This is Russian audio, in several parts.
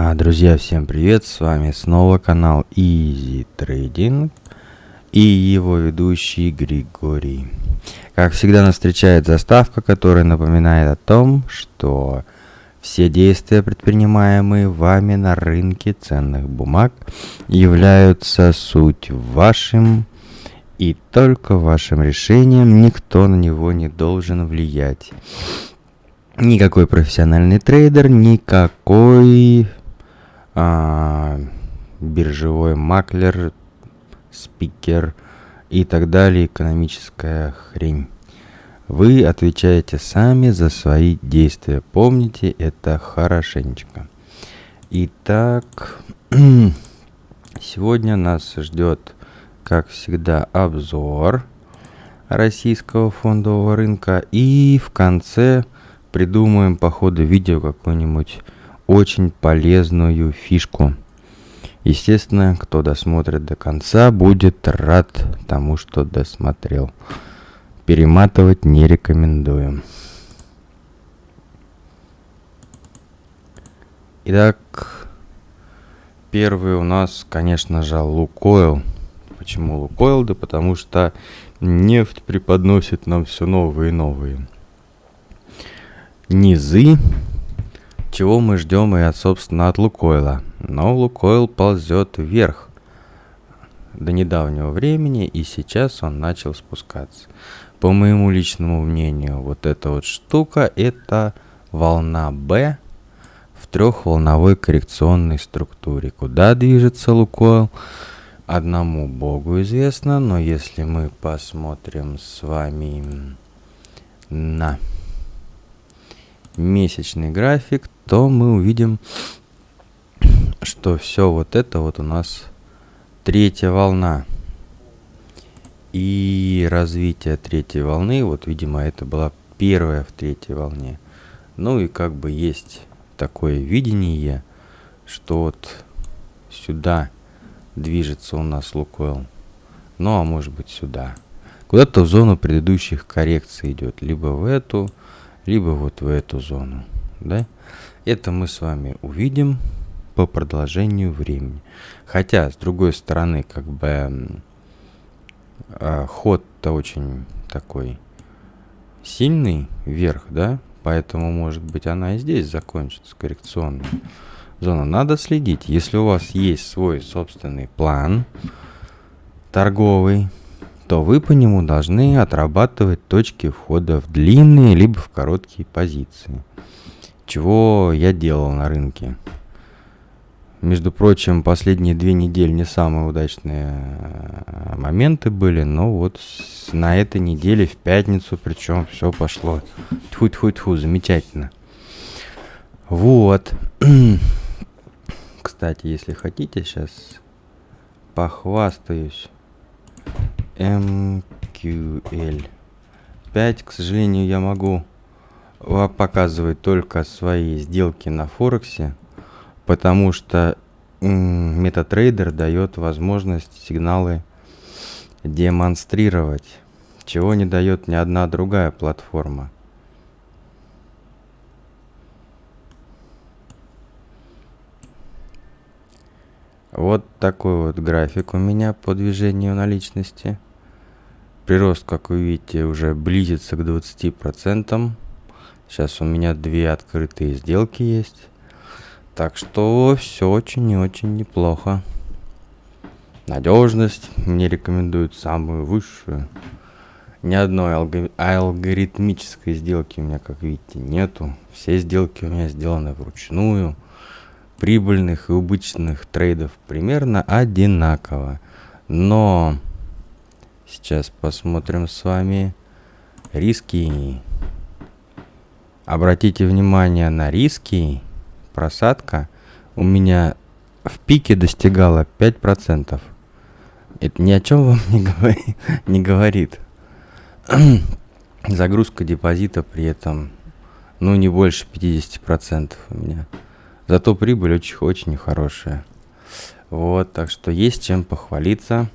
А, друзья, всем привет! С вами снова канал Easy Trading и его ведущий Григорий. Как всегда нас встречает заставка, которая напоминает о том, что все действия, предпринимаемые вами на рынке ценных бумаг, являются суть вашим и только вашим решением, никто на него не должен влиять. Никакой профессиональный трейдер, никакой а, биржевой маклер, спикер и так далее, экономическая хрень. Вы отвечаете сами за свои действия. Помните это хорошенечко. Итак, сегодня нас ждет, как всегда, обзор российского фондового рынка. И в конце придумаем по ходу видео какую-нибудь очень полезную фишку. Естественно, кто досмотрит до конца, будет рад тому, что досмотрел. Перематывать не рекомендуем. Итак, первый у нас, конечно же, Лукойл. Почему Лукойл? Да потому что нефть преподносит нам все новые и новые низы чего мы ждем и, от, собственно, от Лукойла. Но Лукойл ползет вверх до недавнего времени, и сейчас он начал спускаться. По моему личному мнению, вот эта вот штука, это волна B в трехволновой коррекционной структуре. Куда движется Лукойл? Одному богу известно, но если мы посмотрим с вами на месячный график, то мы увидим, что все вот это вот у нас третья волна. И развитие третьей волны, вот, видимо, это была первая в третьей волне. Ну и как бы есть такое видение, что вот сюда движется у нас Лукойл. Ну, а может быть сюда. Куда-то в зону предыдущих коррекций идет. Либо в эту, либо вот в эту зону. Да? Это мы с вами увидим по продолжению времени. Хотя, с другой стороны, как бы э, ход-то очень такой сильный вверх, да? Поэтому, может быть, она и здесь закончится, коррекционная зона. Надо следить. Если у вас есть свой собственный план торговый, то вы по нему должны отрабатывать точки входа в длинные либо в короткие позиции чего я делал на рынке. Между прочим, последние две недели не самые удачные э, моменты были, но вот на этой неделе в пятницу, причем все пошло тьфу-тьфу-тьфу, замечательно. Вот. Кстати, если хотите, сейчас похвастаюсь. MQL 5, к сожалению, я могу показывает только свои сделки на Форексе, потому что MetaTrader дает возможность сигналы демонстрировать, чего не дает ни одна другая платформа. Вот такой вот график у меня по движению наличности. Прирост, как вы видите, уже близится к 20%. Сейчас у меня две открытые сделки есть. Так что все очень и очень неплохо. Надежность мне рекомендуют самую высшую. Ни одной алгори алгоритмической сделки у меня, как видите, нету. Все сделки у меня сделаны вручную. Прибыльных и убыточных трейдов примерно одинаково. Но сейчас посмотрим с вами риски. Обратите внимание на риски. Просадка у меня в пике достигала 5%. Это ни о чем вам не, говори, не говорит. Загрузка депозита при этом, ну, не больше 50% у меня. Зато прибыль очень, очень хорошая. Вот, так что есть чем похвалиться.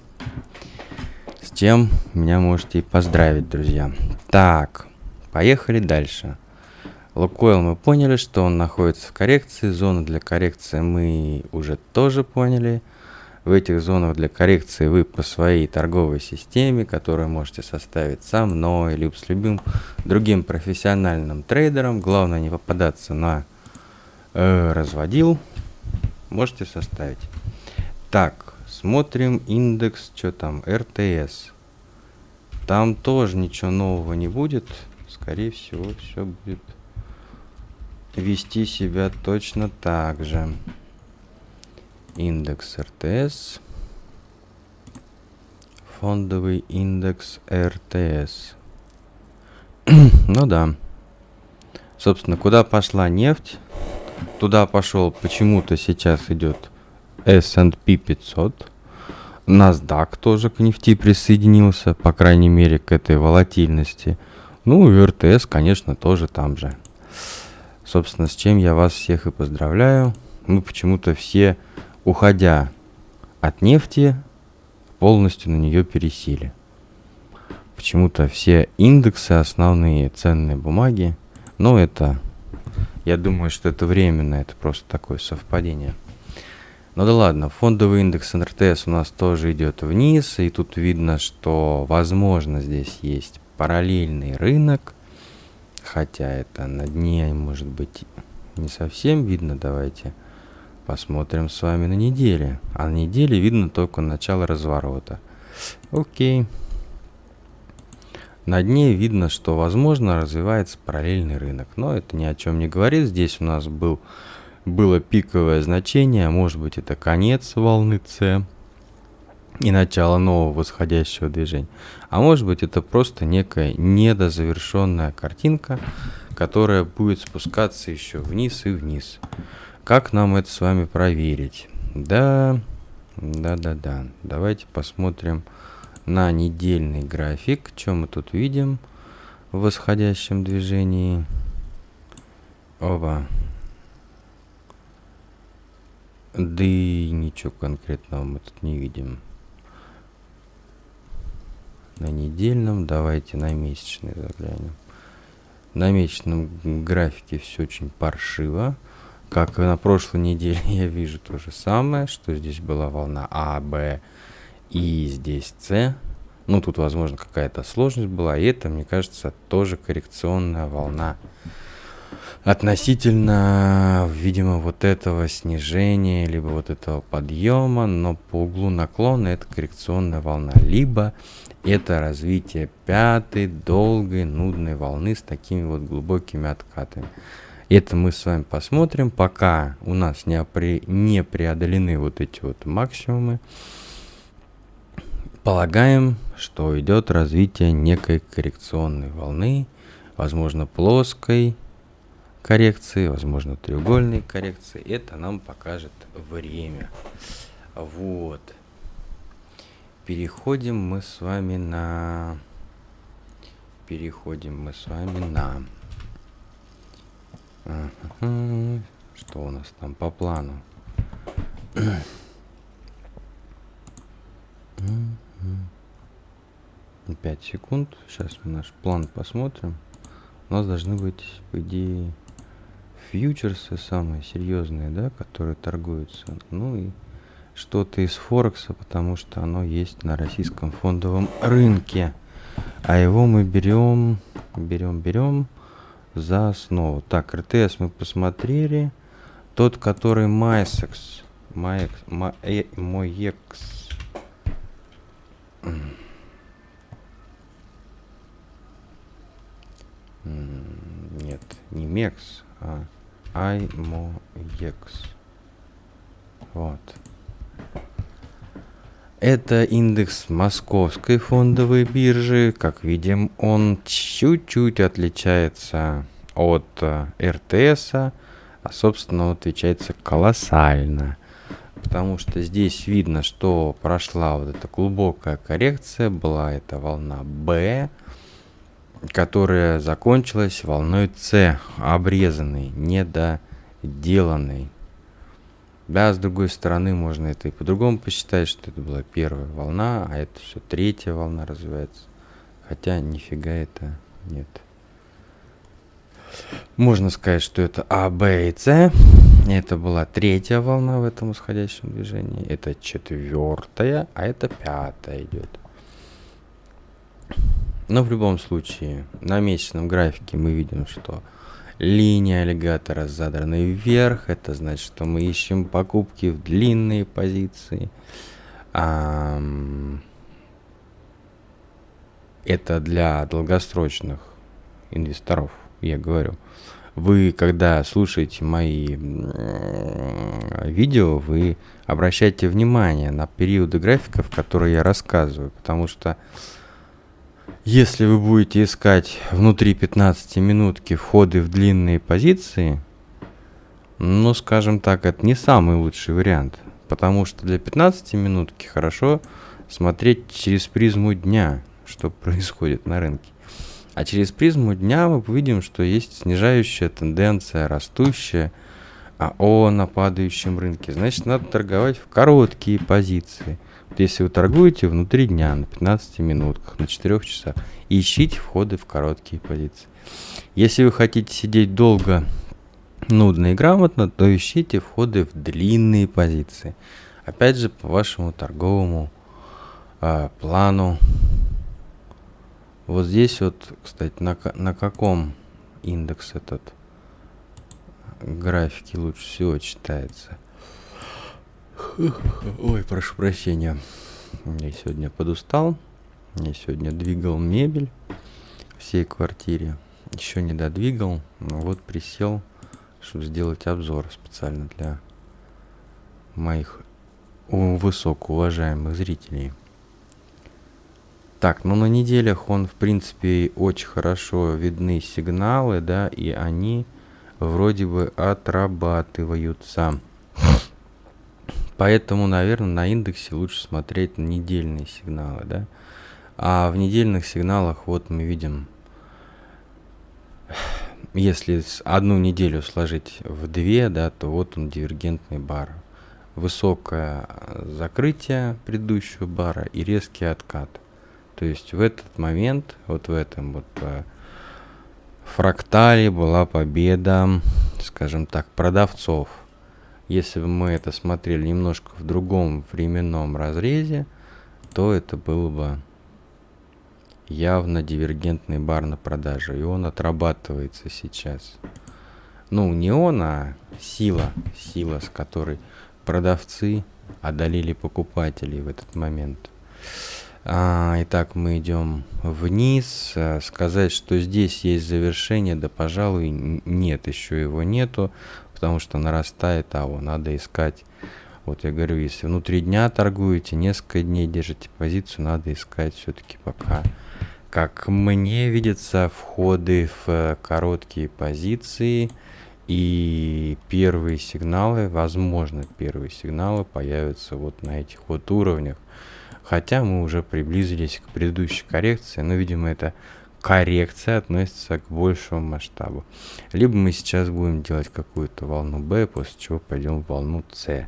С чем меня можете и поздравить, друзья. Так, поехали дальше. Лукойл мы поняли, что он находится в коррекции. Зоны для коррекции мы уже тоже поняли. В этих зонах для коррекции вы по своей торговой системе, которую можете составить со мной, либо с любым другим профессиональным трейдером, главное не попадаться на э, разводил, можете составить. Так, смотрим индекс, что там, РТС. Там тоже ничего нового не будет. Скорее всего, все будет вести себя точно так же. Индекс РТС. Фондовый индекс РТС. ну да. Собственно, куда пошла нефть? Туда пошел почему-то сейчас идет S&P 500. NASDAQ тоже к нефти присоединился, по крайней мере, к этой волатильности. Ну и РТС, конечно, тоже там же. Собственно, с чем я вас всех и поздравляю. Мы почему-то все, уходя от нефти, полностью на нее пересели. Почему-то все индексы, основные ценные бумаги, ну это, я думаю, что это временно, это просто такое совпадение. Ну да ладно, фондовый индекс НРТС у нас тоже идет вниз, и тут видно, что возможно здесь есть параллельный рынок, хотя это на дне может быть не совсем видно, давайте посмотрим с вами на неделе. А на неделе видно только начало разворота. Окей. На дне видно, что возможно развивается параллельный рынок, но это ни о чем не говорит. Здесь у нас был было пиковое значение, может быть это конец волны С и начало нового восходящего движения. А может быть это просто некая недозавершенная картинка, которая будет спускаться еще вниз и вниз. Как нам это с вами проверить? Да, да, да, да. Давайте посмотрим на недельный график. Что мы тут видим в восходящем движении? Оба. Да и ничего конкретного мы тут не видим. На недельном, давайте на месячный заглянем. На месячном графике все очень паршиво. Как и на прошлой неделе я вижу то же самое, что здесь была волна А, Б и здесь С. Ну, тут, возможно, какая-то сложность была. И это, мне кажется, тоже коррекционная волна относительно, видимо, вот этого снижения, либо вот этого подъема, но по углу наклона это коррекционная волна, либо это развитие пятой, долгой, нудной волны с такими вот глубокими откатами. Это мы с вами посмотрим, пока у нас не, опре не преодолены вот эти вот максимумы. Полагаем, что идет развитие некой коррекционной волны, возможно плоской, коррекции, возможно треугольные коррекции. Это нам покажет время. Вот. Переходим мы с вами на... Переходим мы с вами на... Что у нас там по плану? 5 секунд. Сейчас мы наш план посмотрим. У нас должны быть, по идее, фьючерсы самые серьезные, да, которые торгуются. Ну и что-то из Форекса, потому что оно есть на российском фондовом рынке. А его мы берем, берем, берем за основу. Так, РТС мы посмотрели. Тот, который Майсекс. Майекс, Моекс. Нет, не Мекс, а iMoEX. Вот. Это индекс московской фондовой биржи. Как видим, он чуть-чуть отличается от э, РТС, а собственно отличается колоссально. Потому что здесь видно, что прошла вот эта глубокая коррекция, была эта волна B, которая закончилась волной С, обрезанной, недоделанной. Да, с другой стороны, можно это и по-другому посчитать, что это была первая волна, а это все третья волна развивается. Хотя нифига это нет. Можно сказать, что это А, Б и С. Это была третья волна в этом восходящем движении. Это четвертая, а это пятая идет. Но в любом случае, на месячном графике мы видим, что линия аллигатора задрана вверх. Это значит, что мы ищем покупки в длинные позиции. Это для долгосрочных инвесторов, я говорю. Вы, когда слушаете мои видео, вы обращайте внимание на периоды графиков, которые я рассказываю, потому что если вы будете искать внутри 15 минутки входы в длинные позиции, ну, скажем так, это не самый лучший вариант, потому что для 15 минутки хорошо смотреть через призму дня, что происходит на рынке. А через призму дня мы увидим, что есть снижающая тенденция, растущая, а о на падающем рынке. Значит, надо торговать в короткие позиции. Если вы торгуете внутри дня на 15 минутках, на 4 часах, ищите входы в короткие позиции. Если вы хотите сидеть долго, нудно и грамотно, то ищите входы в длинные позиции. Опять же, по вашему торговому э, плану вот здесь вот, кстати, на, на каком индекс этот графики лучше всего читается? Ой, прошу прощения. Я сегодня подустал. Я сегодня двигал мебель всей квартире. Еще не додвигал. Но вот присел, чтобы сделать обзор специально для моих высокоуважаемых зрителей. Так, ну на неделях он, в принципе, очень хорошо видны сигналы, да, и они вроде бы отрабатываются. Поэтому, наверное, на индексе лучше смотреть на недельные сигналы, да. А в недельных сигналах вот мы видим, если одну неделю сложить в две, да, то вот он дивергентный бар. Высокое закрытие предыдущего бара и резкий откат. То есть в этот момент, вот в этом вот э, фрактале была победа, скажем так, продавцов. Если бы мы это смотрели немножко в другом временном разрезе, то это было бы явно дивергентный бар на продаже. И он отрабатывается сейчас. Ну, не он, а сила. Сила, с которой продавцы одолели покупателей в этот момент. А, итак, мы идем вниз. А, сказать, что здесь есть завершение, да, пожалуй, нет, еще его нету, потому что нарастает, а его надо искать. Вот я говорю, если внутри дня торгуете, несколько дней держите позицию, надо искать все-таки пока. Как мне видятся входы в короткие позиции и первые сигналы, возможно, первые сигналы появятся вот на этих вот уровнях. Хотя мы уже приблизились к предыдущей коррекции, но, видимо, эта коррекция относится к большему масштабу. Либо мы сейчас будем делать какую-то волну B, после чего пойдем в волну C.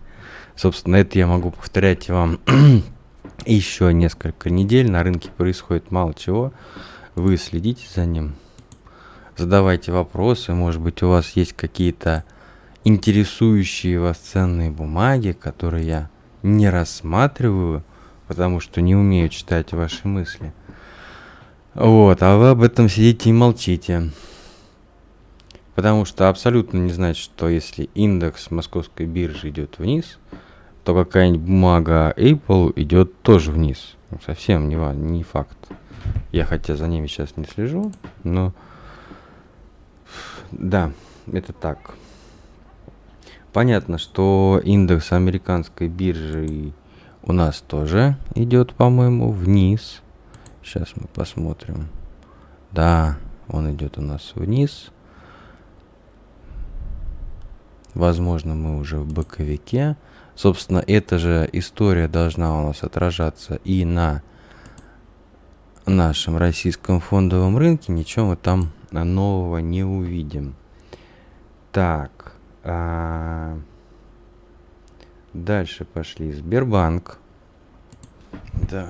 Собственно, это я могу повторять вам еще несколько недель. На рынке происходит мало чего. Вы следите за ним. Задавайте вопросы. Может быть, у вас есть какие-то интересующие вас ценные бумаги, которые я не рассматриваю потому что не умею читать ваши мысли. Вот, а вы об этом сидите и молчите. Потому что абсолютно не значит, что если индекс московской биржи идет вниз, то какая-нибудь бумага Apple идет тоже вниз. Ну, совсем не, не факт. Я хотя за ними сейчас не слежу, но да, это так. Понятно, что индекс американской биржи у нас тоже идет, по-моему, вниз. Сейчас мы посмотрим. Да, он идет у нас вниз. Возможно, мы уже в боковике. Собственно, эта же история должна у нас отражаться и на нашем российском фондовом рынке. Ничего мы там нового не увидим. Так. А Дальше пошли. Сбербанк. Да.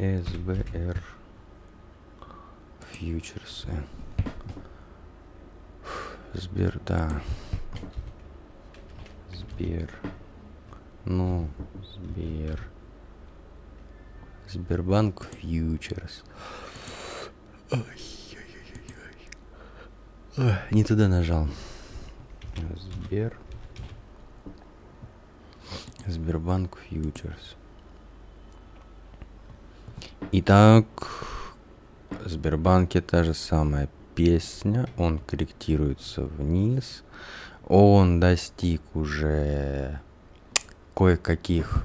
СБР. Фьючерсы. Сбер, да. Сбер. Ну, Сбер. Сбербанк фьючерс. Не туда нажал. Сбер. Сбербанк фьючерс. Итак, в Сбербанке та же самая песня. Он корректируется вниз. Он достиг уже кое-каких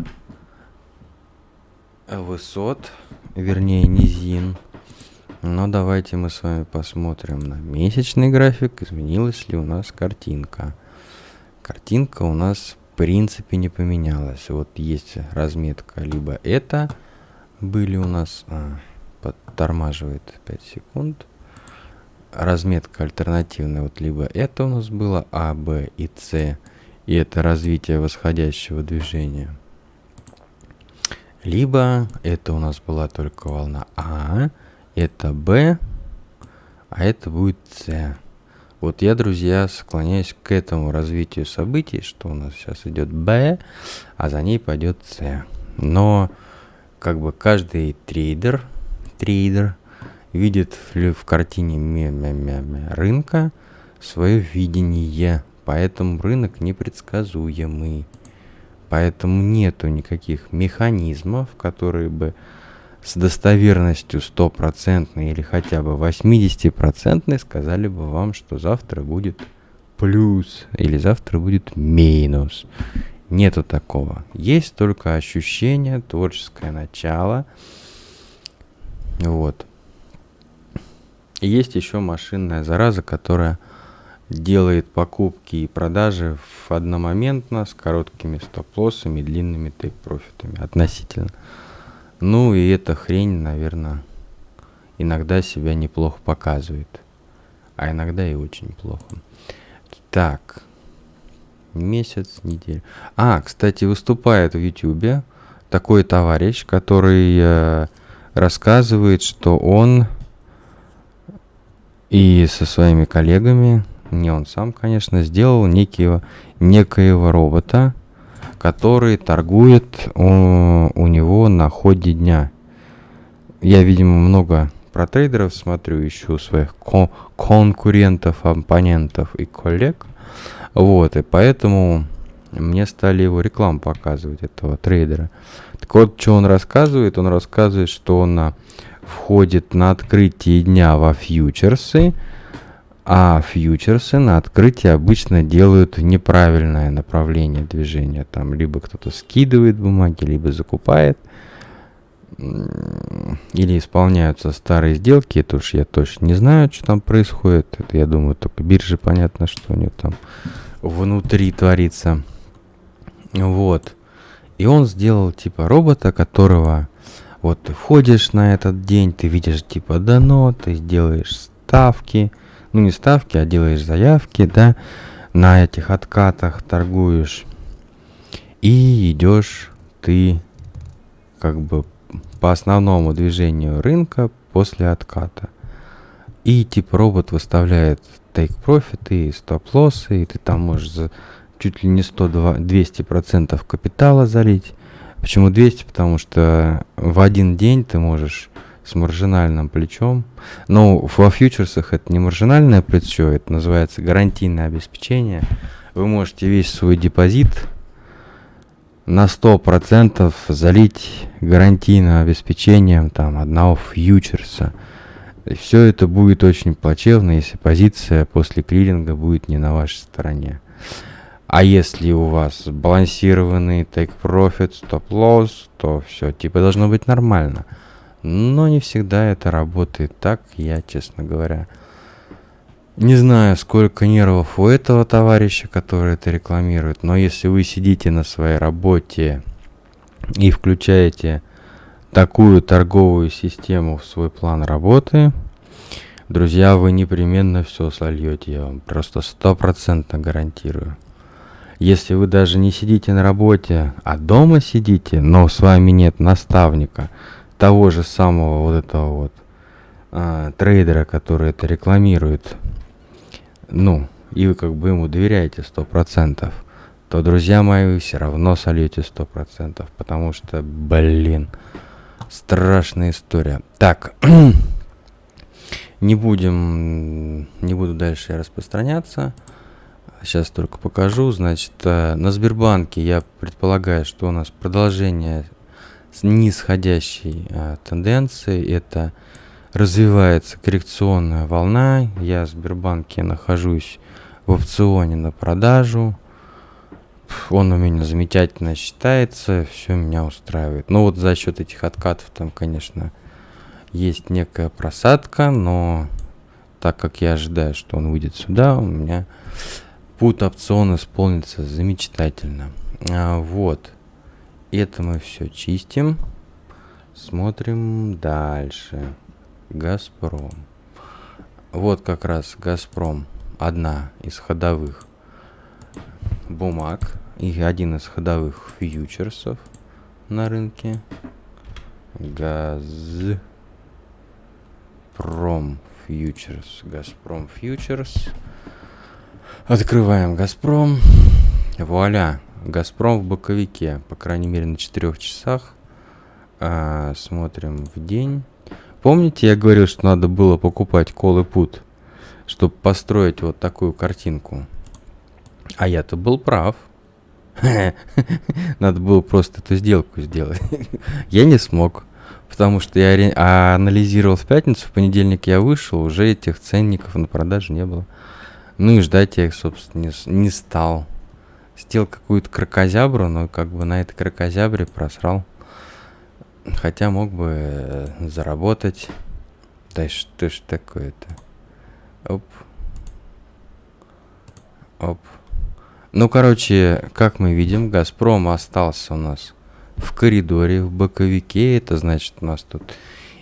высот, вернее низин. Но давайте мы с вами посмотрим на месячный график, изменилась ли у нас картинка. Картинка у нас в принципе не поменялась. Вот есть разметка, либо это были у нас... А, подтормаживает 5 секунд. Разметка альтернативная, вот либо это у нас было А, Б и С, и это развитие восходящего движения. Либо это у нас была только волна А, это Б, а это будет С. Вот я, друзья, склоняюсь к этому развитию событий, что у нас сейчас идет Б, а за ней пойдет С. Но как бы каждый трейдер, трейдер видит в, картине мя -мя -мя рынка свое видение, поэтому рынок непредсказуемый. Поэтому нету никаких механизмов, которые бы с достоверностью стопроцентной или хотя бы 80% сказали бы вам, что завтра будет плюс или завтра будет минус. Нету такого. Есть только ощущение, творческое начало. Вот. И есть еще машинная зараза, которая делает покупки и продажи в одномоментно с короткими стоп-лоссами и длинными тейк-профитами относительно. Ну и эта хрень, наверное, иногда себя неплохо показывает. А иногда и очень плохо. Так. Месяц, неделя. А, кстати, выступает в Ютубе такой товарищ, который э, рассказывает, что он и со своими коллегами, не он сам, конечно, сделал некие, некоего робота, который торгует у, у него на ходе дня. Я, видимо, много про трейдеров смотрю, ищу своих кон конкурентов, оппонентов и коллег. Вот, и поэтому мне стали его рекламу показывать, этого трейдера. Так вот, что он рассказывает? Он рассказывает, что он входит на открытие дня во фьючерсы, а фьючерсы на открытие обычно делают неправильное направление движения. Там либо кто-то скидывает бумаги, либо закупает. Или исполняются старые сделки. Это уж я точно не знаю, что там происходит. Это, я думаю, только биржи понятно, что у него там внутри творится. Вот. И он сделал типа робота, которого вот ты входишь на этот день, ты видишь типа дано, ты сделаешь ставки, ну не ставки, а делаешь заявки, да, на этих откатах торгуешь. И идешь ты как бы по основному движению рынка после отката. И типа робот выставляет take profit и стоп-лоссы, и ты там можешь за чуть ли не 100-200% капитала залить. Почему 200? Потому что в один день ты можешь с маржинальным плечом. Но во фьючерсах это не маржинальное плечо, это называется гарантийное обеспечение. Вы можете весь свой депозит на 100% залить гарантийным обеспечением там, одного фьючерса. И все это будет очень плачевно, если позиция после клиринга будет не на вашей стороне. А если у вас балансированный take profit, stop loss, то все типа должно быть нормально. Но не всегда это работает так, я, честно говоря, не знаю, сколько нервов у этого товарища, который это рекламирует, но если вы сидите на своей работе и включаете такую торговую систему в свой план работы, друзья, вы непременно все сольете, я вам просто стопроцентно гарантирую. Если вы даже не сидите на работе, а дома сидите, но с вами нет наставника, того же самого вот этого вот а, трейдера, который это рекламирует. Ну, и вы как бы ему доверяете сто процентов, то, друзья мои, вы все равно сольете сто процентов, потому что, блин, страшная история. Так, не будем, не буду дальше распространяться. Сейчас только покажу. Значит, э, на Сбербанке я предполагаю, что у нас продолжение с нисходящей а, тенденции. Это развивается коррекционная волна. Я в Сбербанке нахожусь в опционе на продажу. Он у меня замечательно считается, все меня устраивает. Но вот за счет этих откатов там, конечно, есть некая просадка, но так как я ожидаю, что он выйдет сюда, у меня путь опцион исполнится замечательно. А, вот. Это мы все чистим. Смотрим дальше. Газпром. Вот как раз Газпром. Одна из ходовых бумаг. И один из ходовых фьючерсов на рынке. Газпром фьючерс. Газпром фьючерс. Открываем Газпром. Вуаля. Газпром в боковике, по крайней мере на 4 часах. А, смотрим в день. Помните, я говорил, что надо было покупать кол и чтобы построить вот такую картинку? А я-то был прав. Надо было просто эту сделку сделать. я не смог. Потому что я анализировал в пятницу, в понедельник я вышел, уже этих ценников на продаже не было. Ну и ждать я их, собственно, не, не стал сделал какую-то крокозябру, но как бы на этой крокозябре просрал. Хотя мог бы э, заработать. Да что ж такое-то? Оп. Оп. Ну, короче, как мы видим, Газпром остался у нас в коридоре, в боковике. Это значит, у нас тут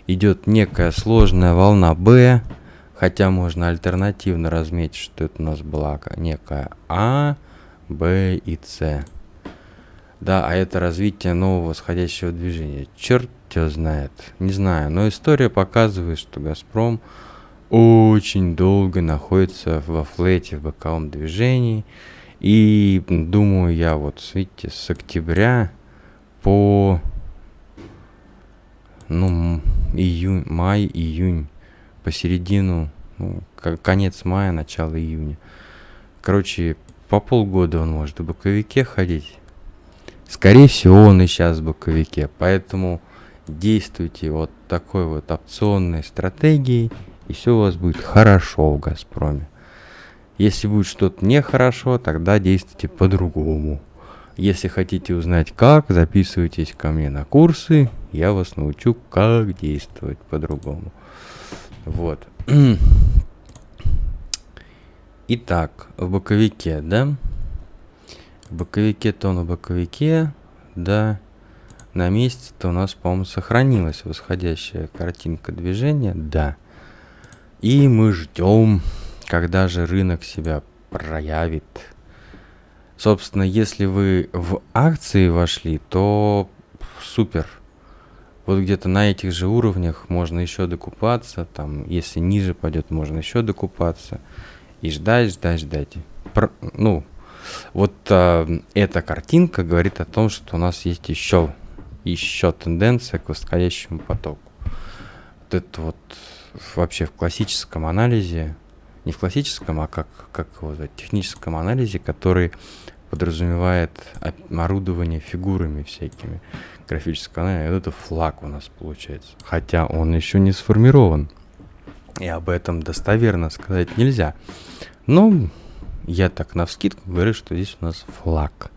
идет некая сложная волна Б. Хотя можно альтернативно разметить, что это у нас была некая А. Б и С. Да, а это развитие нового восходящего движения. Черт тебя знает. Не знаю, но история показывает, что Газпром очень долго находится во флете, в боковом движении. И думаю я вот, видите, с октября по ну, июнь, май, июнь, посередину, ну, конец мая, начало июня. Короче, по полгода он может в боковике ходить. Скорее всего, он и сейчас в боковике. Поэтому действуйте вот такой вот опционной стратегией, и все у вас будет хорошо в Газпроме. Если будет что-то нехорошо, тогда действуйте по-другому. Если хотите узнать как, записывайтесь ко мне на курсы, я вас научу, как действовать по-другому. Вот. Итак, в боковике, да? В боковике-то он в боковике, да. На месте-то у нас, по-моему, сохранилась восходящая картинка движения, да. И мы ждем, когда же рынок себя проявит. Собственно, если вы в акции вошли, то супер. Вот где-то на этих же уровнях можно еще докупаться. Там, если ниже пойдет, можно еще докупаться и ждать, ждать, ждать. Про, ну, вот э, эта картинка говорит о том, что у нас есть еще, еще тенденция к восходящему потоку. Вот это вот вообще в классическом анализе, не в классическом, а как, как его в техническом анализе, который подразумевает орудование фигурами всякими графического анализа. Это флаг у нас получается. Хотя он еще не сформирован. И об этом достоверно сказать нельзя. Ну, я так на вскидку говорю, что здесь у нас флаг.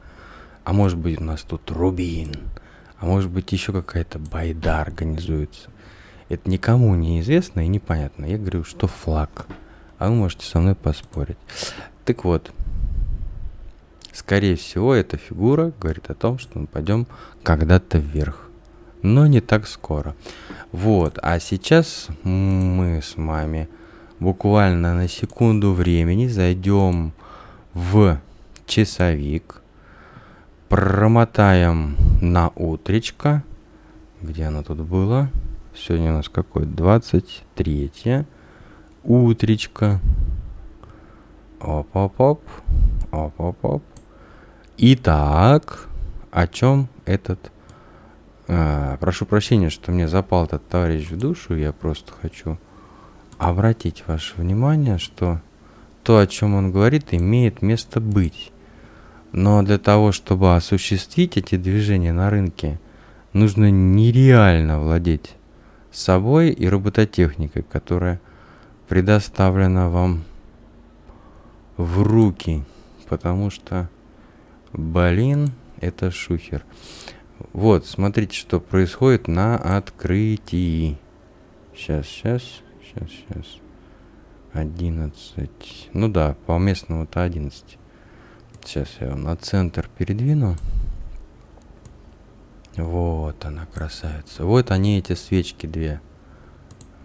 А может быть у нас тут рубин. А может быть еще какая-то байда организуется. Это никому не известно и непонятно. Я говорю, что флаг. А вы можете со мной поспорить. Так вот, скорее всего, эта фигура говорит о том, что мы пойдем когда-то вверх. Но не так скоро. Вот, а сейчас мы с вами буквально на секунду времени зайдем в часовик, промотаем на утречко, где оно тут было, сегодня у нас какой, 23 утречко, Оп-оп-оп. Оп-оп-оп. Итак, о чем этот... А, прошу прощения, что мне запал этот товарищ в душу. Я просто хочу обратить ваше внимание, что то, о чем он говорит, имеет место быть. Но для того, чтобы осуществить эти движения на рынке, нужно нереально владеть собой и робототехникой, которая предоставлена вам в руки. Потому что, блин, это шухер. Вот, смотрите, что происходит на открытии. Сейчас, сейчас, сейчас, сейчас. 11. Ну да, по местному-то 11. Сейчас я его на центр передвину. Вот она, красавица. Вот они, эти свечки две.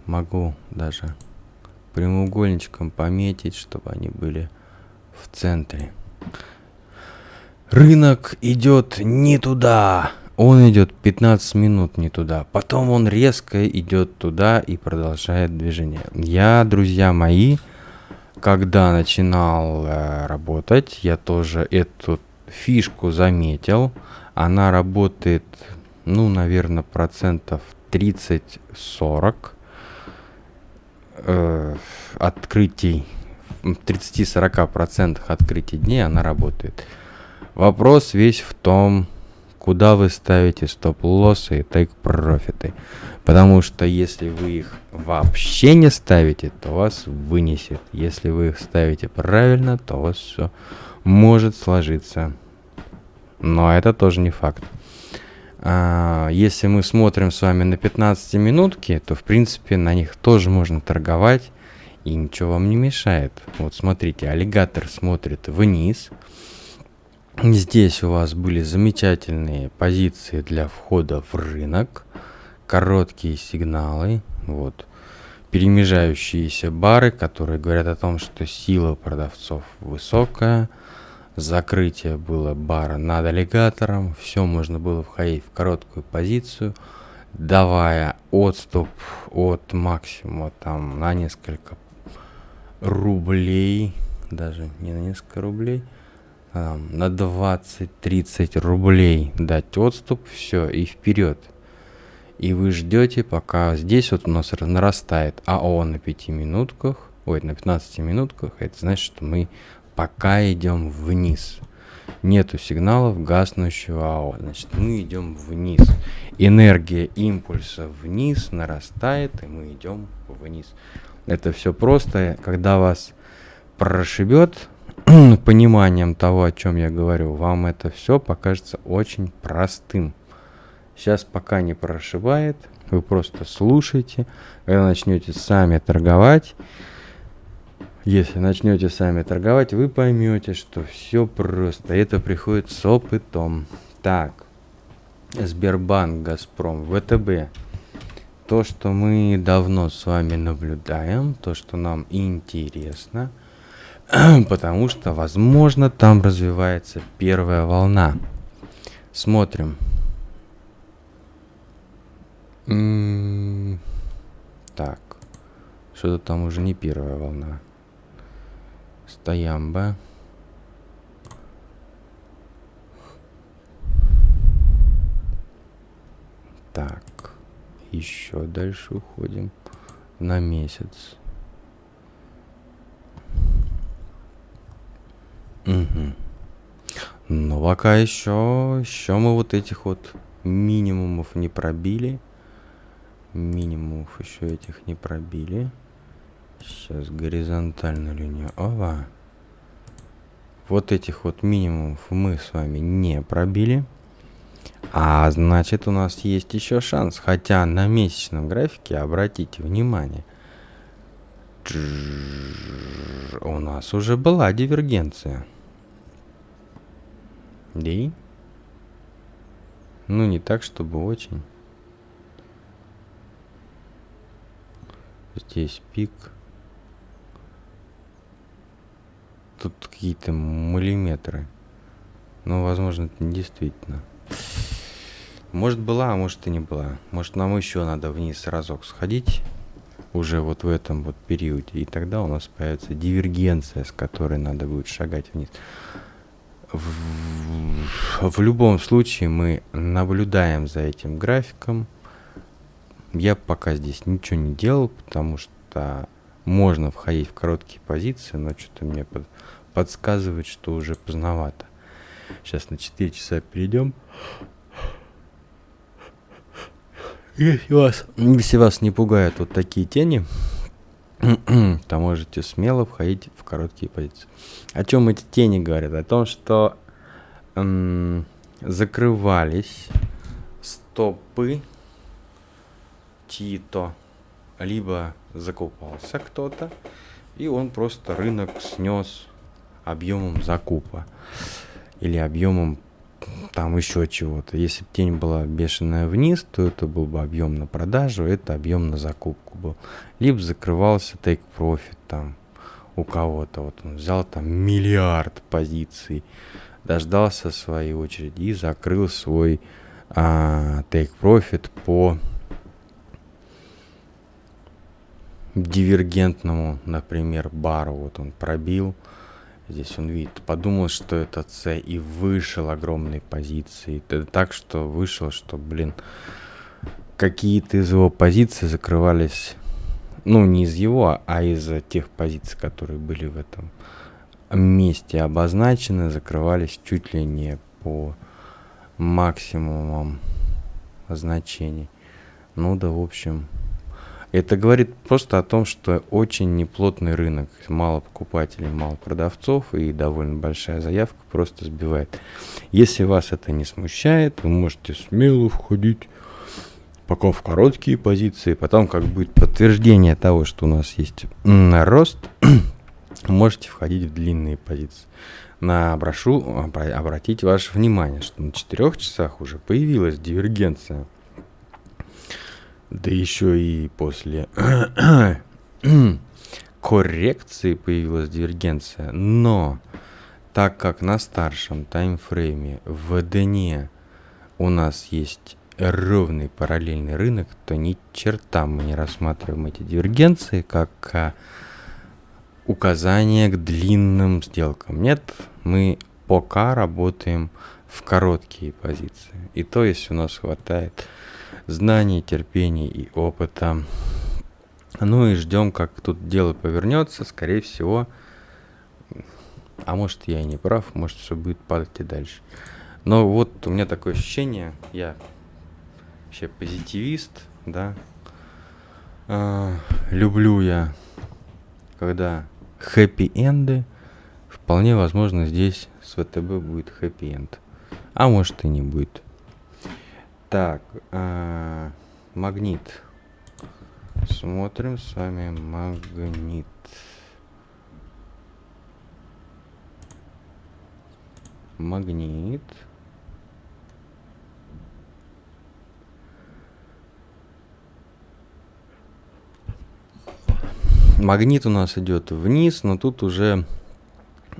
Могу даже прямоугольничком пометить, чтобы они были в центре. Рынок идет не туда. Он идет 15 минут не туда. Потом он резко идет туда и продолжает движение. Я, друзья мои, когда начинал э, работать, я тоже эту фишку заметил. Она работает, ну, наверное, процентов 30-40 э, открытий, 30-40% открытий дней она работает. Вопрос весь в том, куда вы ставите стоп-лоссы и тейк-профиты. Потому что если вы их вообще не ставите, то вас вынесет. Если вы их ставите правильно, то у вас все может сложиться. Но это тоже не факт. А, если мы смотрим с вами на 15 минутки, то в принципе на них тоже можно торговать и ничего вам не мешает. Вот смотрите, аллигатор смотрит вниз, Здесь у вас были замечательные позиции для входа в рынок, короткие сигналы, вот, перемежающиеся бары, которые говорят о том, что сила продавцов высокая, закрытие было бара над аллигатором, все можно было входить в короткую позицию, давая отступ от максимума там на несколько рублей, даже не на несколько рублей, на 20-30 рублей дать отступ, все, и вперед. И вы ждете, пока здесь вот у нас нарастает АО на 5 минутках, ой, на 15 минутках, это значит, что мы пока идем вниз. Нету сигналов гаснущего АО, значит, мы идем вниз. Энергия импульса вниз нарастает, и мы идем вниз. Это все просто, когда вас прошибет, пониманием того, о чем я говорю, вам это все покажется очень простым. Сейчас пока не прошибает, вы просто слушайте, когда начнете сами торговать, если начнете сами торговать, вы поймете, что все просто. Это приходит с опытом. Так, Сбербанк, Газпром, ВТБ. То, что мы давно с вами наблюдаем, то, что нам интересно – потому что, возможно, там развивается первая волна. Смотрим. так, что-то там уже не первая волна. Стоямба. Так, еще дальше уходим на месяц. Угу. Но пока еще, еще мы вот этих вот минимумов не пробили. Минимумов еще этих не пробили. Сейчас горизонтальную линию. Ова. Вот этих вот минимумов мы с вами не пробили. А значит у нас есть еще шанс. Хотя на месячном графике, обратите внимание, у нас уже была дивергенция. Да Ну, не так, чтобы очень. Здесь пик. Тут какие-то миллиметры. Ну, возможно, это не действительно. Может была, а может и не была. Может нам еще надо вниз разок сходить. уже вот в этом вот периоде. И тогда у нас появится дивергенция, с которой надо будет шагать вниз. В, в любом случае мы наблюдаем за этим графиком. Я пока здесь ничего не делал, потому что можно входить в короткие позиции, но что-то мне под, подсказывает, что уже поздновато. Сейчас на 4 часа перейдем. Если вас, если вас не пугают вот такие тени, то можете смело входить в короткие позиции. О чем эти тени говорят? О том, что м- закрывались стопы чьи-то, либо закупался кто-то, и он просто рынок снес объемом закупа или объемом там еще чего-то. Если бы тень была бешеная вниз, то это был бы объем на продажу, это объем на закупку был. Либо закрывался take profit там у кого-то. Вот он взял там миллиард позиций, дождался своей очереди и закрыл свой а, take profit по дивергентному, например, бару. Вот он пробил, Здесь он видит, подумал, что это С и вышел огромной позиции. Это так, что вышел, что, блин, какие-то из его позиций закрывались, ну, не из его, а из тех позиций, которые были в этом месте обозначены, закрывались чуть ли не по максимумам значений. Ну да, в общем, это говорит просто о том, что очень неплотный рынок, мало покупателей, мало продавцов и довольно большая заявка просто сбивает. Если вас это не смущает, вы можете смело входить пока в короткие позиции, потом как будет подтверждение того, что у нас есть рост, можете входить в длинные позиции. На прошу обратить ваше внимание, что на 4 часах уже появилась дивергенция да еще и после коррекции появилась дивергенция. Но так как на старшем таймфрейме в дне у нас есть ровный параллельный рынок, то ни черта мы не рассматриваем эти дивергенции как а, указание к длинным сделкам. Нет, мы пока работаем в короткие позиции. И то, если у нас хватает знаний, терпения и опыта. Ну и ждем, как тут дело повернется. Скорее всего, а может я и не прав, может все будет падать и дальше. Но вот у меня такое ощущение, я вообще позитивист, да. А, люблю я, когда хэппи-энды. Вполне возможно здесь с ВТБ будет хэппи-энд. А может и не будет. Так, э, магнит. Смотрим с вами магнит. Магнит. Магнит у нас идет вниз, но тут уже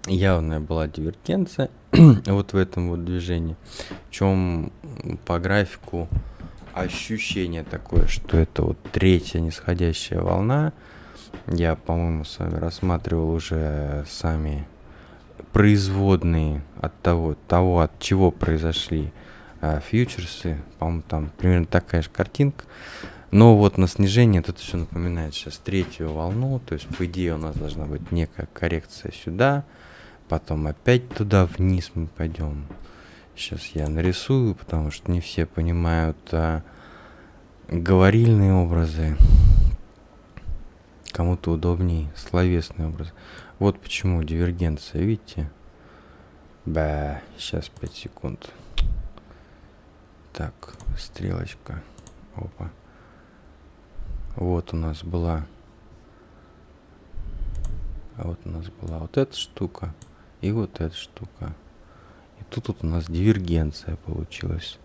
явная была дивергенция вот в этом вот движении. В чем по графику ощущение такое, что это вот третья нисходящая волна. Я, по-моему, с вами рассматривал уже сами производные от того, того от чего произошли а, фьючерсы. По-моему, там примерно такая же картинка. Но вот на снижение это все напоминает сейчас третью волну. То есть, по идее, у нас должна быть некая коррекция сюда. Потом опять туда вниз мы пойдем. Сейчас я нарисую, потому что не все понимают а, говорильные образы. Кому-то удобнее словесный образ. Вот почему дивергенция, видите? Ба, сейчас 5 секунд. Так, стрелочка. Опа. Вот у нас была. А вот у нас была вот эта штука. И вот эта штука. И тут у нас дивергенция получилась.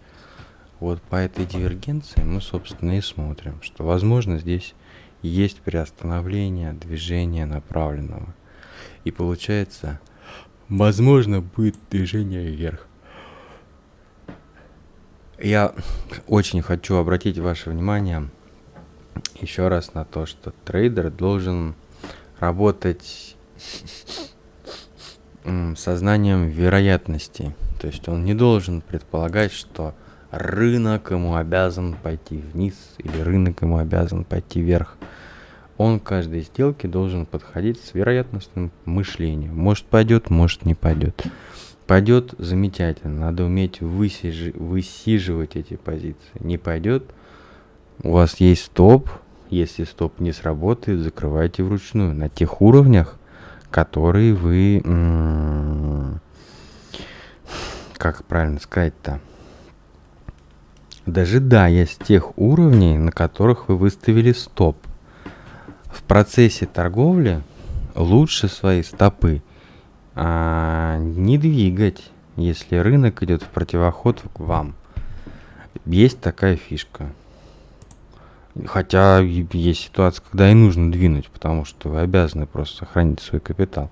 Вот по этой дивергенции мы, собственно, и смотрим, что, возможно, здесь есть приостановление движения направленного. И получается, возможно, будет движение вверх. Я очень хочу обратить ваше внимание еще раз на то, что трейдер должен работать сознанием вероятностей. То есть он не должен предполагать, что рынок ему обязан пойти вниз или рынок ему обязан пойти вверх. Он к каждой сделке должен подходить с вероятностным мышлением. Может пойдет, может не пойдет. Пойдет замечательно, надо уметь высижи, высиживать эти позиции. Не пойдет, у вас есть стоп, если стоп не сработает, закрывайте вручную на тех уровнях, которые вы, как правильно сказать-то, дожидаясь тех уровней, на которых вы выставили стоп. В процессе торговли лучше свои стопы а, не двигать, если рынок идет в противоход к вам. Есть такая фишка. Хотя есть ситуация, когда и нужно двинуть, потому что вы обязаны просто сохранить свой капитал.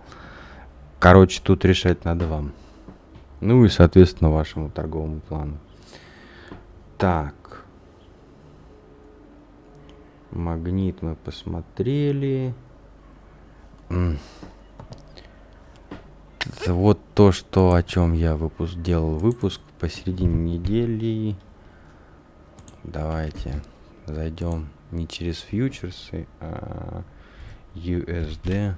Короче, тут решать надо вам. Ну и, соответственно, вашему торговому плану. Так. Магнит мы посмотрели. Вот то, что о чем я выпуск делал выпуск посередине недели. Давайте зайдем не через фьючерсы, а USD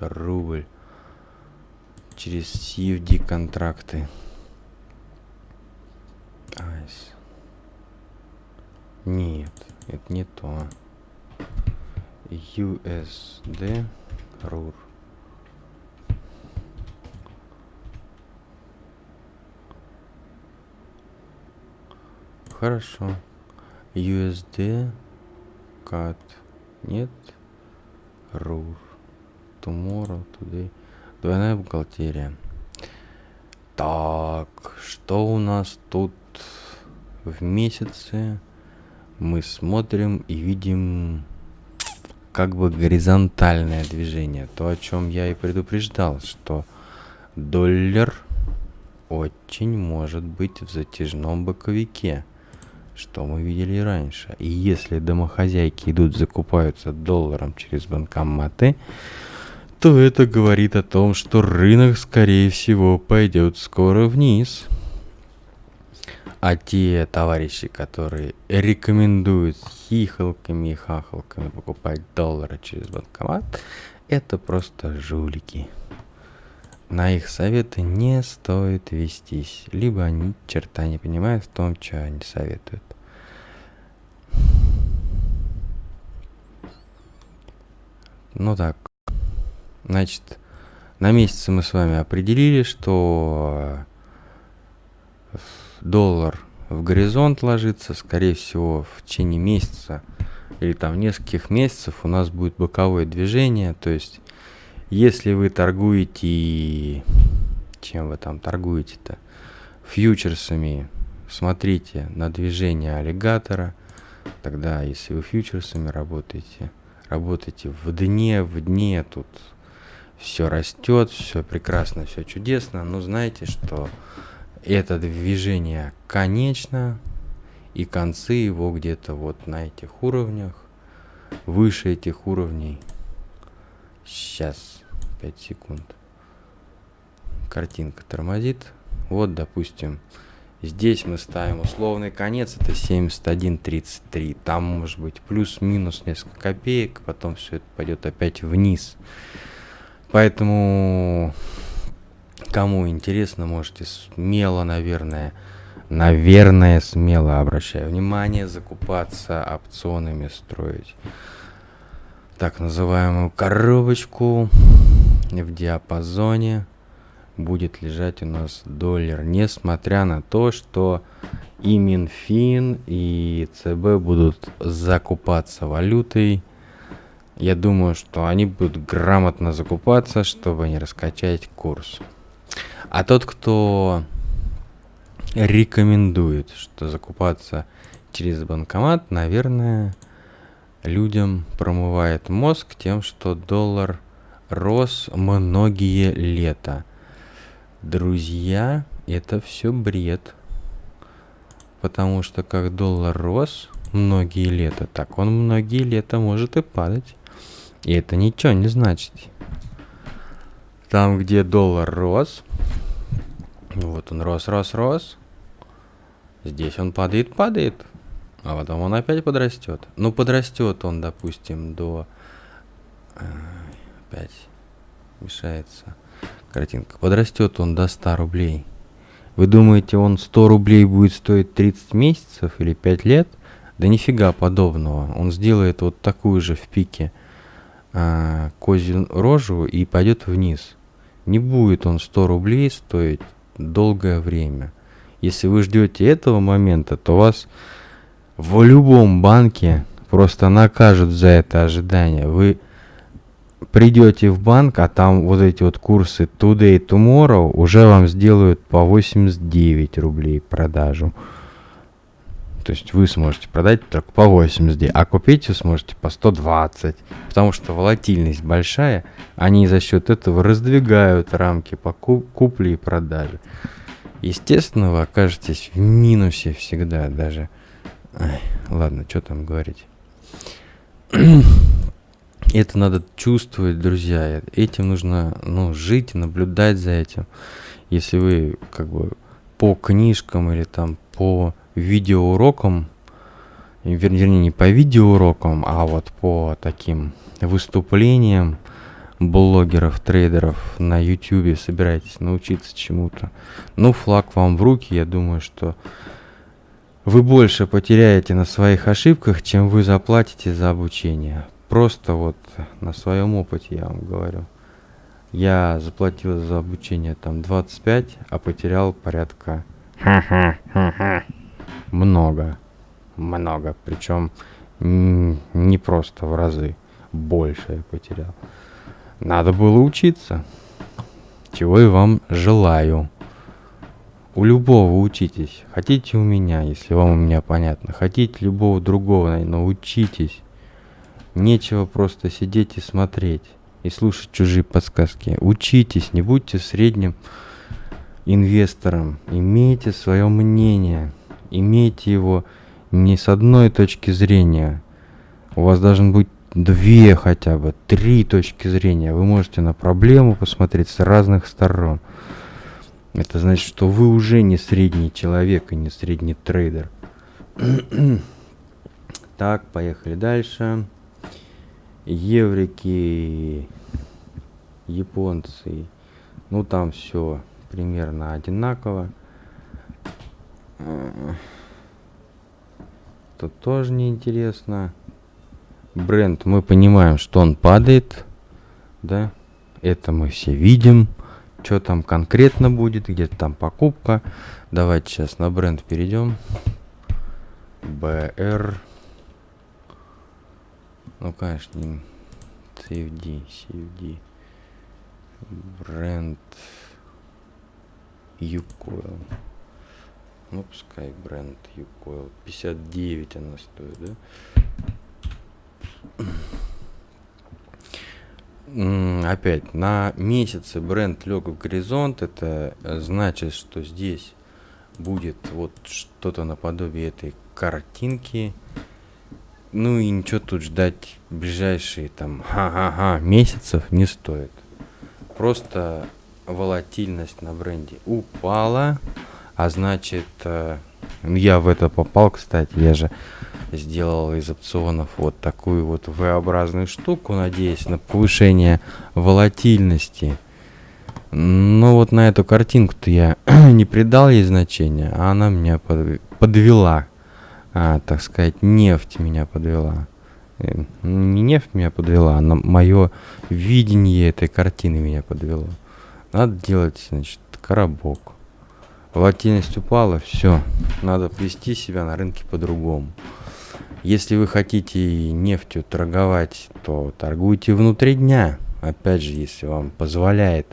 рубль через CFD контракты. Айс. Нет, это не то. USD RUR. Хорошо. USD cut нет? RUR tomorrow today двойная бухгалтерия. Так что у нас тут в месяце? Мы смотрим и видим как бы горизонтальное движение. То о чем я и предупреждал что доллар очень может быть в затяжном боковике что мы видели раньше. И если домохозяйки идут закупаются долларом через банкоматы, то это говорит о том, что рынок, скорее всего, пойдет скоро вниз. А те товарищи, которые рекомендуют хихалками и хахалками покупать доллары через банкомат, это просто жулики. На их советы не стоит вестись, либо они черта не понимают в том, что они советуют. Ну так, значит, на месяце мы с вами определили, что доллар в горизонт ложится, скорее всего, в течение месяца или там нескольких месяцев у нас будет боковое движение, то есть если вы торгуете, чем вы там торгуете-то, фьючерсами, смотрите на движение аллигатора, тогда если вы фьючерсами работаете, работаете в дне, в дне, тут все растет, все прекрасно, все чудесно, но знаете, что это движение конечно, и концы его где-то вот на этих уровнях, выше этих уровней. Сейчас, 5 секунд. Картинка тормозит. Вот, допустим, Здесь мы ставим условный конец, это 71.33. Там может быть плюс-минус несколько копеек, потом все это пойдет опять вниз. Поэтому, кому интересно, можете смело, наверное, наверное, смело, обращаю внимание, закупаться опционами, строить так называемую коробочку в диапазоне будет лежать у нас доллар, несмотря на то, что и Минфин, и ЦБ будут закупаться валютой. Я думаю, что они будут грамотно закупаться, чтобы не раскачать курс. А тот, кто рекомендует, что закупаться через банкомат, наверное, людям промывает мозг тем, что доллар рос многие лета. Друзья, это все бред. Потому что как доллар рос, многие лета, так он многие лета может и падать. И это ничего не значит. Там, где доллар рос, вот он рос, рос, рос, здесь он падает, падает, а потом он опять подрастет. Ну, подрастет он, допустим, до... Э, опять мешается картинка. Подрастет он до 100 рублей. Вы думаете, он 100 рублей будет стоить 30 месяцев или 5 лет? Да нифига подобного. Он сделает вот такую же в пике а, козью рожу и пойдет вниз. Не будет он 100 рублей стоить долгое время. Если вы ждете этого момента, то вас в любом банке просто накажут за это ожидание. Вы придете в банк, а там вот эти вот курсы Today, Tomorrow уже вам сделают по 89 рублей продажу. То есть вы сможете продать только по 89, а купить вы сможете по 120. Потому что волатильность большая, они за счет этого раздвигают рамки по купле и продаже. Естественно, вы окажетесь в минусе всегда даже. Ай, ладно, что там говорить. Это надо чувствовать, друзья. Этим нужно ну, жить и наблюдать за этим. Если вы как бы по книжкам или там по видеоурокам, вернее не по видеоурокам, а вот по таким выступлениям блогеров, трейдеров на YouTube собираетесь научиться чему-то. Ну, флаг вам в руки, я думаю, что вы больше потеряете на своих ошибках, чем вы заплатите за обучение. Просто вот на своем опыте я вам говорю. Я заплатил за обучение там 25, а потерял порядка много. Много. Причем не просто в разы. Больше я потерял. Надо было учиться. Чего и вам желаю. У любого учитесь. Хотите у меня, если вам у меня понятно. Хотите любого другого, научитесь. Нечего просто сидеть и смотреть, и слушать чужие подсказки. Учитесь, не будьте средним инвестором. Имейте свое мнение. Имейте его не с одной точки зрения. У вас должен быть две хотя бы, три точки зрения. Вы можете на проблему посмотреть с разных сторон. Это значит, что вы уже не средний человек и не средний трейдер. так, поехали дальше еврики, японцы, ну там все примерно одинаково. Тут тоже неинтересно. Бренд, мы понимаем, что он падает, да, это мы все видим. Что там конкретно будет, где-то там покупка. Давайте сейчас на бренд перейдем. БР ну, конечно, не CFD, CFD. Бренд Юкойл. Ну, пускай бренд Юкойл. 59 она стоит, да? Опять, на месяце бренд лег в горизонт. Это значит, что здесь будет вот что-то наподобие этой картинки. Ну и ничего тут ждать ближайшие там ха-ха-ха месяцев не стоит. Просто волатильность на бренде упала, а значит, э, я в это попал, кстати, я же сделал из опционов вот такую вот V-образную штуку, надеясь на повышение волатильности. Но вот на эту картинку-то я не придал ей значения, а она меня подвела а, так сказать, нефть меня подвела. Э, не нефть меня подвела, а мое видение этой картины меня подвело. Надо делать, значит, коробок. Волатильность упала, все. Надо вести себя на рынке по-другому. Если вы хотите нефтью торговать, то торгуйте внутри дня. Опять же, если вам позволяет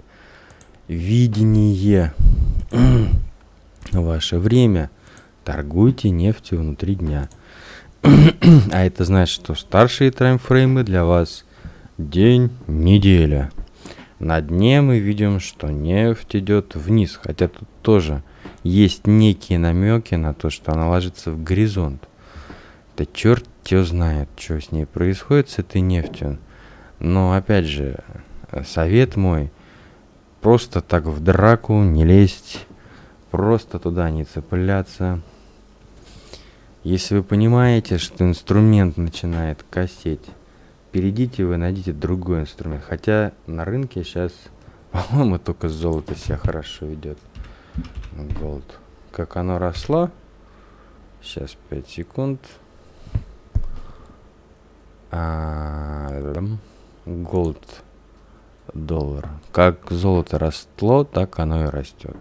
видение ваше время – торгуйте нефтью внутри дня. а это значит, что старшие таймфреймы для вас день, неделя. На дне мы видим, что нефть идет вниз, хотя тут тоже есть некие намеки на то, что она ложится в горизонт. Да черт его знает, что с ней происходит, с этой нефтью. Но опять же, совет мой, просто так в драку не лезть, просто туда не цепляться. Если вы понимаете, что инструмент начинает косеть, перейдите вы, найдите другой инструмент. Хотя на рынке сейчас, по-моему, только золото себя хорошо ведет. Голд. Как оно росло. Сейчас 5 секунд. Голд доллар. Как золото росло, так оно и растет.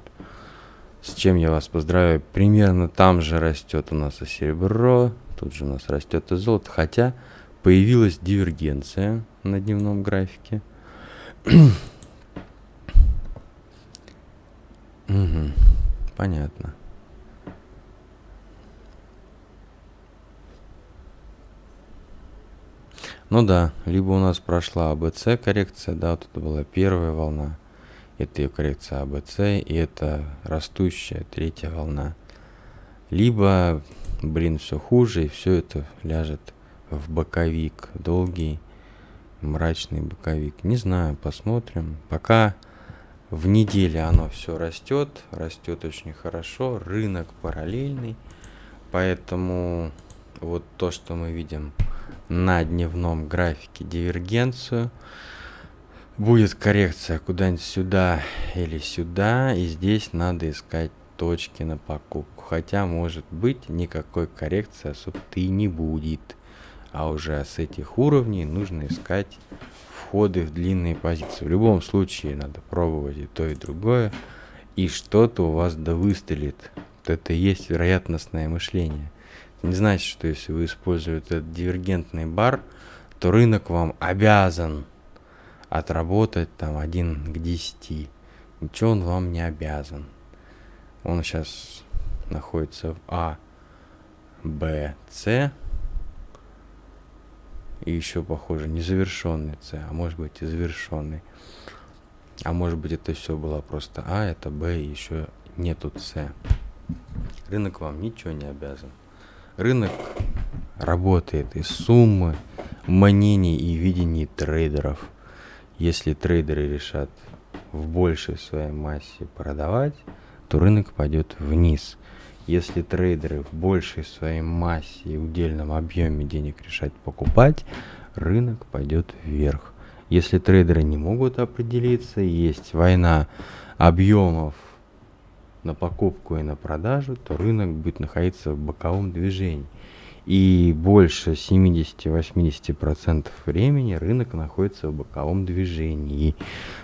С чем я вас поздравляю. Примерно там же растет у нас и серебро, тут же у нас растет и золото. Хотя появилась дивергенция на дневном графике. угу, понятно. Ну да, либо у нас прошла АБЦ коррекция, да, вот это была первая волна это ее коррекция АБЦ, и это растущая третья волна. Либо, блин, все хуже, и все это ляжет в боковик, долгий, мрачный боковик. Не знаю, посмотрим. Пока в неделе оно все растет, растет очень хорошо, рынок параллельный, поэтому вот то, что мы видим на дневном графике дивергенцию – будет коррекция куда-нибудь сюда или сюда, и здесь надо искать точки на покупку. Хотя, может быть, никакой коррекции особо-то и не будет. А уже с этих уровней нужно искать входы в длинные позиции. В любом случае надо пробовать и то, и другое. И что-то у вас да выстрелит. Вот это и есть вероятностное мышление. Это не значит, что если вы используете этот дивергентный бар, то рынок вам обязан отработать там 1 к 10. Ничего он вам не обязан. Он сейчас находится в А, Б, С. И еще, похоже, незавершенный С, а может быть и завершенный. А может быть это все было просто А, это Б, и еще нету С. Рынок вам ничего не обязан. Рынок работает из суммы мнений и видений трейдеров – если трейдеры решат в большей своей массе продавать, то рынок пойдет вниз. Если трейдеры в большей своей массе и удельном объеме денег решать покупать, рынок пойдет вверх. Если трейдеры не могут определиться, есть война объемов на покупку и на продажу, то рынок будет находиться в боковом движении и больше 70-80% времени рынок находится в боковом движении,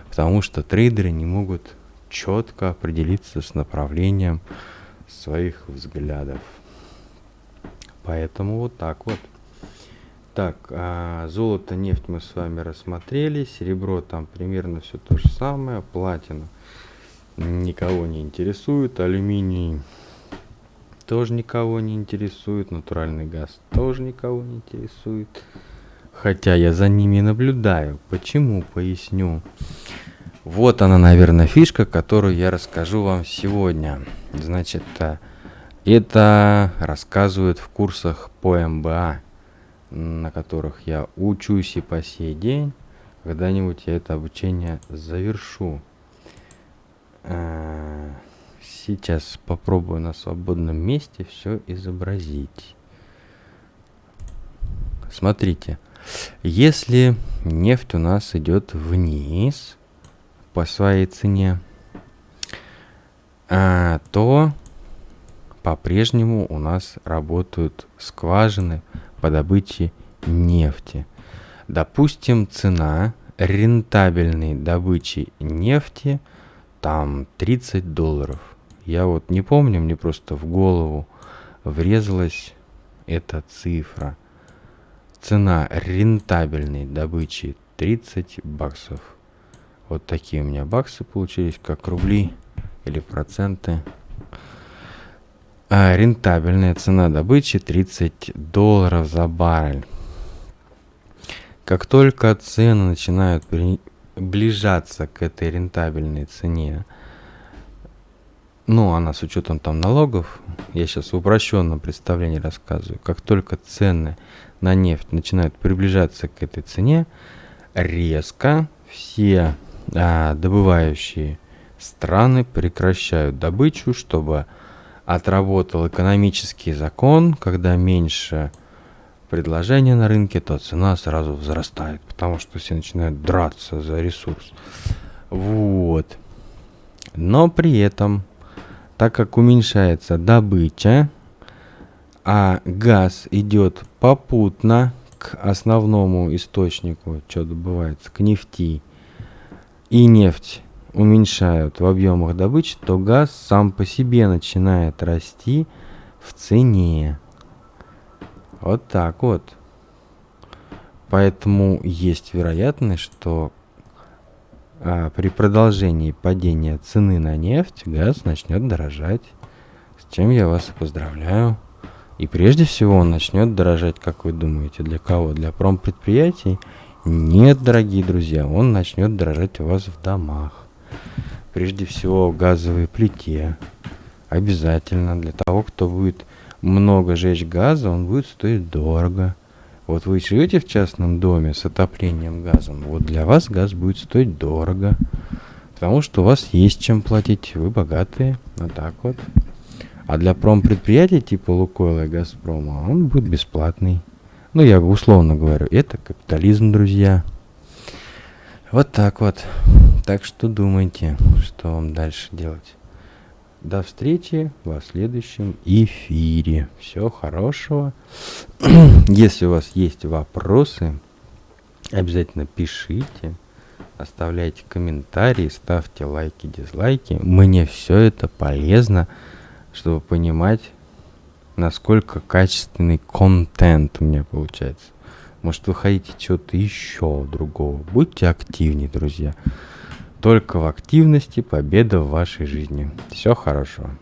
потому что трейдеры не могут четко определиться с направлением своих взглядов. Поэтому вот так вот. Так, а золото, нефть мы с вами рассмотрели, серебро там примерно все то же самое, платина никого не интересует, алюминий тоже никого не интересует. Натуральный газ тоже никого не интересует. Хотя я за ними наблюдаю. Почему? Поясню. Вот она, наверное, фишка, которую я расскажу вам сегодня. Значит, э, это рассказывают в курсах по МБА, на которых я учусь и по сей день. Когда-нибудь я это обучение завершу. Сейчас попробую на свободном месте все изобразить. Смотрите, если нефть у нас идет вниз по своей цене, а, то по-прежнему у нас работают скважины по добыче нефти. Допустим, цена рентабельной добычи нефти там 30 долларов. Я вот не помню, мне просто в голову врезалась эта цифра. Цена рентабельной добычи 30 баксов. Вот такие у меня баксы получились, как рубли или проценты. А рентабельная цена добычи 30 долларов за баррель. Как только цены начинают приближаться к этой рентабельной цене, ну, она с учетом там налогов, я сейчас в упрощенном представлении рассказываю, как только цены на нефть начинают приближаться к этой цене, резко все а, добывающие страны прекращают добычу, чтобы отработал экономический закон, когда меньше предложения на рынке, то цена сразу возрастает, потому что все начинают драться за ресурс. Вот. Но при этом, так как уменьшается добыча, а газ идет попутно к основному источнику, что добывается, к нефти, и нефть уменьшают в объемах добычи, то газ сам по себе начинает расти в цене. Вот так вот. Поэтому есть вероятность, что а, при продолжении падения цены на нефть газ начнет дорожать. С чем я вас поздравляю. И прежде всего он начнет дорожать, как вы думаете, для кого? Для промпредприятий? Нет, дорогие друзья, он начнет дорожать у вас в домах. Прежде всего в газовой плите. Обязательно для того, кто будет много жечь газа, он будет стоить дорого. Вот вы живете в частном доме с отоплением газом, вот для вас газ будет стоить дорого. Потому что у вас есть чем платить, вы богатые, вот так вот. А для промпредприятий типа Лукойла и Газпрома он будет бесплатный. Ну, я условно говорю, это капитализм, друзья. Вот так вот. Так что думайте, что вам дальше делать. До встречи в следующем эфире. Всего хорошего. Если у вас есть вопросы, обязательно пишите, оставляйте комментарии, ставьте лайки, дизлайки. Мне все это полезно чтобы понимать, насколько качественный контент у меня получается. Может, вы хотите чего-то еще другого. Будьте активнее, друзья. Только в активности победа в вашей жизни. Всего хорошего.